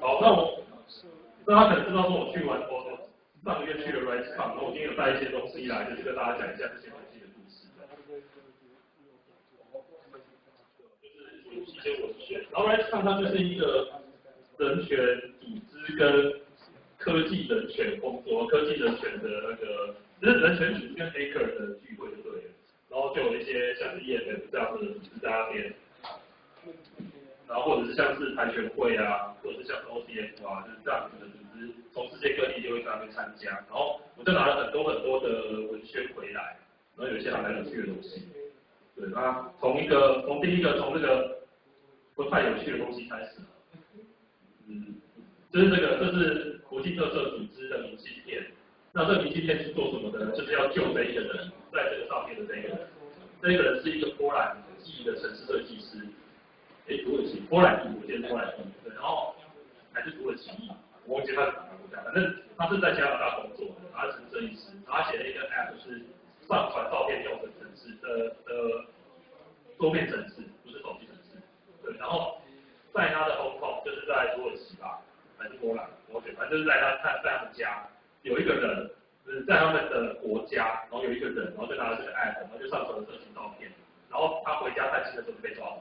好，那我，那他可能知道说我去完，我上个月去了 RiseCon，然后我今天有带一些东西来，就是跟大家讲一下这些东西的故事。就是一些文献，然后 RiseCon 它就是一个人权组织跟科技人权工作、科技人权的那个，就是人权组织跟 A K 的聚会就对了。然后就有一些像是 EFF 这样的组织在那边。然后或者是像是跆拳会啊，或者是像是 OCF 啊，就是这样子的组织，从世界各地就会在那边参加。然后我就拿了很多很多的文宣回来，然后有一些还蛮有趣的东西。对，那从一个从第一个从这个不太有趣的东西开始，嗯，就是这个这是国际特色组织的明信片。那这个明信片是做什么的？就是要救这一个人，在这个上面的这个人，这一个人是一个波兰裔的城市设计师。哎，土耳其，波兰，我记得波兰，对，然后还是土耳其，我忘记他是哪个国家，反正他是在加拿大工作，他是摄影师，他写了一个 app，是上传照片用的城市的的桌面城市，不是手机城市，对，然后在他的 home home 就是在土耳其吧，还是波兰，我觉反正就是在他在在他们家有一个人，就是在他们的国家，然后有一个人，然后就拿了这个 app，然后就上传了这些照片，然后他回家探亲的时候就被抓了。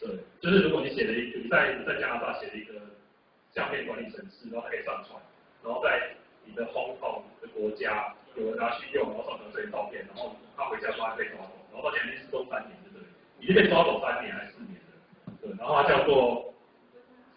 对，就是如果你写了一个，你在在加拿大写了一个相片管理程式，然后可以上传，然后在你的 home home 的国家有人拿去用，然后上传这些照片，然后他回家说他被抓走，然后到现在已经是三年，对不对？已经被抓走三年还是四年了？对，然后他叫做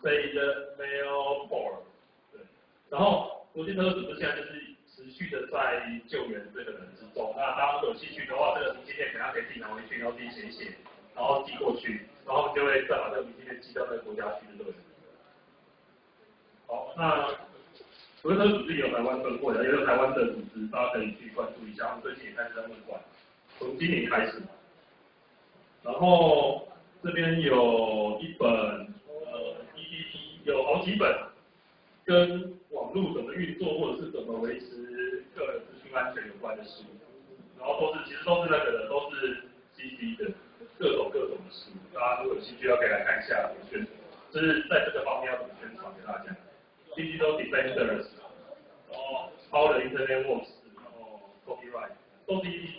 Say the Mail For，对，然后国际特色组织现在就是持续的在救援这个人之中，那大家有兴趣的话，这个明信片等下可以自己拿回去，然后自己写一写，然后寄过去。然后就会再把这个明信片寄到那个国家去，对不对？好，那国特组织有台湾分会的，也有台湾的组织，大家可以去关注一下。我们最近也开始在问管，从今年开始。然后这边有一本呃 EDP，有好几本跟网络怎么运作或者是怎么维持个人资讯安全有关的书，然后都是其实都是那个的，都是 CC 的。各种各种的书，大家如果有兴趣，要可以来看一下怎么宣传，就是在这个方面要怎么宣传给大家。Digital Defenders，然后 How the Internet Works，然后 Copyright，都是 E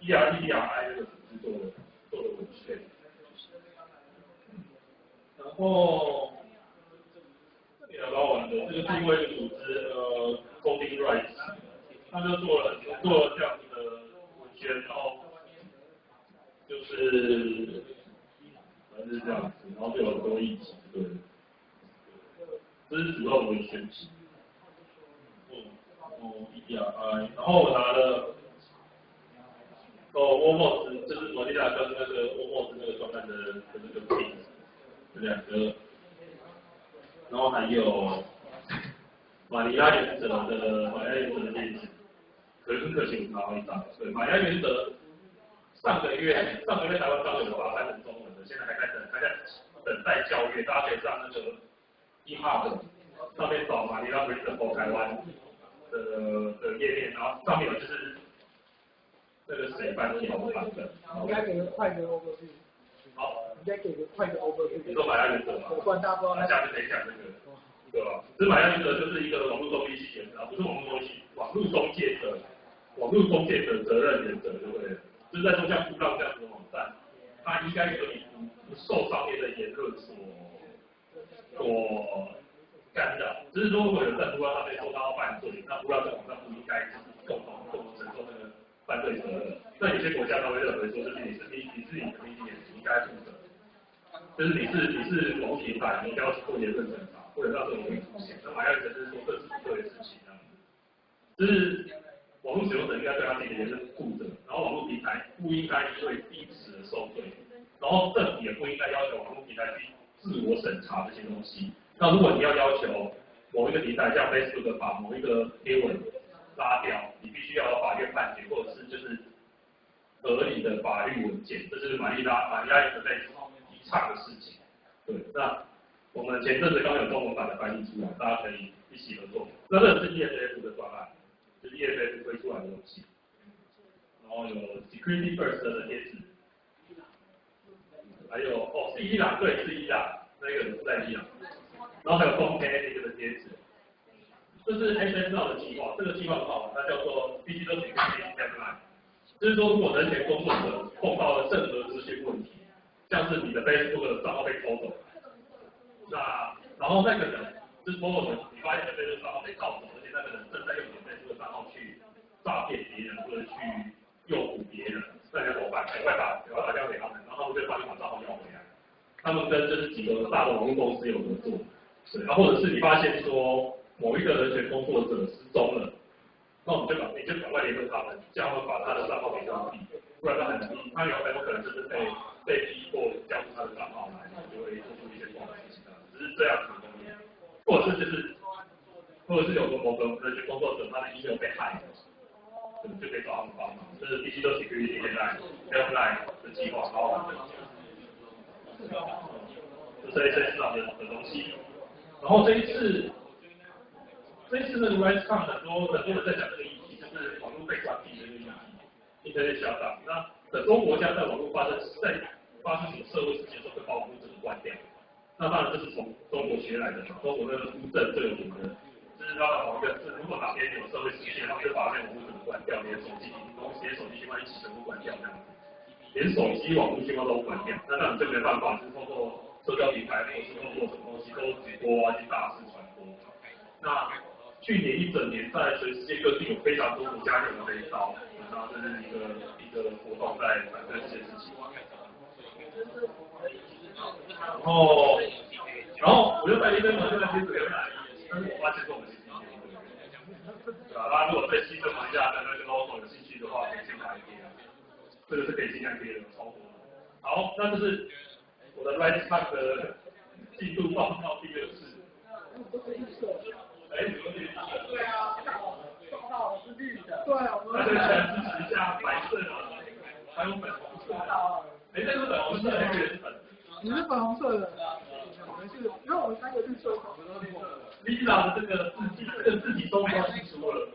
E R E D R I 这个组织做的做的文献。然后比较好玩的，这个是因为组织呃，CopyRight，他就做了做了这样子的文献，然后。就是，反正是这样子，然后就有多议题，对，这是主要的选题。哦哦，E D I，然后我拿了，哦，Walmart，就是摩利亚跟那个 Walmart 那个专案的的那个 P，这两个，然后还有马尼亚原则的马尼亚原则的例子，可是可行，拿一张，对，马尼拉原则。上个月，上个月台湾刚有把它翻成中文的，现在还在等，还在等待交阅。大家可以上那个 eHub 上面找嘛，你让 Readable 台湾的的页面，然后上面有就是那个谁翻译的版本。应该给个快的 overview。好，应该给个快的 overview。你说买下原则嘛？我管大包。那下面可以讲这个，对吧？这买下原则就是一个网络中介系原则，不是网络中介，网络中介的网络中介的责任原则，对不对？就是在说像布浪这样子的网站，它应该可以不受上面的言论所所干扰。只是说如果有在布浪上面说他要犯罪，那布浪这网站不应该就是共同共同承受那个犯罪责任。那有些国家他会认为说，就是你是你你是你的媒体，你应该负责。就是你是你是网平台，你要做言论审查，或者让这种东西出现。那还有一个就是说这是不对的事情，这样子，就是。网络使用者应该对他自己的言论负责，然后网络平台不应该因为因此而受罪，然后政府也不应该要求网络平台去自我审查这些东西。那如果你要要求某一个平台像 Facebook 把某一个贴文拉掉，你必须要有法院判决或者是就是合理的法律文件，这是玛丽拉玛丽拉一直在提倡的事情。对，那我们前阵子刚有中文版的翻译出来，大家可以一起合作。那这是 ESF 的专案。就是 EFF 推出来的东西，然后有 Security First 的贴纸，还有哦是伊朗对是伊朗，那个是在伊朗，然后还有 Home Page 这个贴纸。这是 SSL 的计划，这个计划很好，它叫做 Digital Security t a g l i n e。就是说，如果人权工作者碰到了任何资讯问题，像是你的 Facebook 的账号被偷走，那然后那个人就是某某人，你发现你的 Facebook 账号被盗走，而且那个人正在用你的这个账号去诈骗别人或者去诱捕别人，那你要怎么办？赶快打，赶快打电话给他们，然后他们就帮你把账号要回来。他们跟就是几个大的网络公司有合作，对，然后或者是你发现说。某一个人权工作者失踪了，那我们就把你就赶快联络他们，叫他们把他的账号给关闭，不然他很容易，他有很有可能就是被被逼迫交出他的账号来，就会做出一些不好的事情。只是这样子的，或者是就是，或者是有个某个人权工作者他的 email 被害了，就就可以找他们帮忙。这是必须都是可以现在 online 的计划，好好的，这是 S S 上的的东西。然后这一次。这一次呢，RiseCon 很多很多人在讲这个议题，就是网络被关闭的这个议题在上涨。那很多国家在网络发生在发生什么社会事件时候，会把网络整个关掉。那当然这是从中国学来的，中国那个乌镇最有名的，就是他的某一个是，如果哪边有社会事件，他们就把那个网络关掉，连手机、连手机信号一起全部关掉这样子，连手机网络信号都关掉。那当然这没办法，是通过社交平台或是通过什么东西都直播啊，去大肆传播。那去年一整年，在全世界各地有非常多国家用这一招，然后这是一个一个活动在反对这件事情。然后，然后我就在那边嘛，就在贴这个，但是我发现说我们对吧？大家如果对西正一下的那个 logo 有兴趣的话，可以先来贴，这个是可以尽量贴的，超多。好，那这是我的 Rise Park 的进度报告第二次。哎，对啊，账号是绿的，对，我们全支持一下白色的，还有粉红色的。哎，这是粉红色的还是粉？你是粉红色的，我们是，因为我们三个绿色。领导的这个自己，这个自己都没有清楚了。